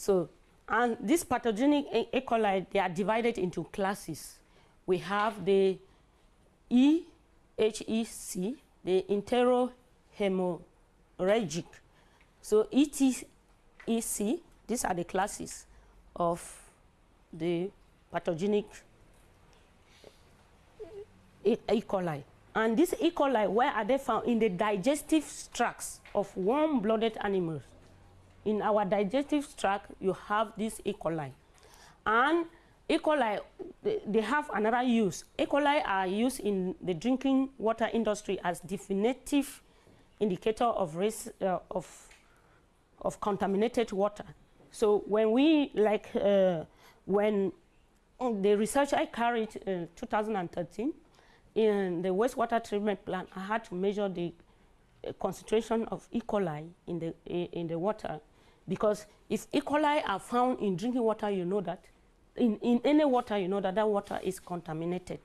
So, and this pathogenic E. e. coli, they are divided into classes. We have the EHEC, the enterohemorrhagic. So ETEC, these are the classes of the pathogenic E. e. coli. And these E. coli, where are they found? In the digestive tracts of warm-blooded animals. In our digestive tract, you have this E. coli. And E. coli, they have another use. E. coli are used in the drinking water industry as definitive indicator of risk uh, of, of contaminated water. So when we, like, uh, when the research I carried in 2013, in the wastewater treatment plant, I had to measure the uh, concentration of E. coli in the, in the water because if E. coli are found in drinking water, you know that. In, in any water, you know that that water is contaminated.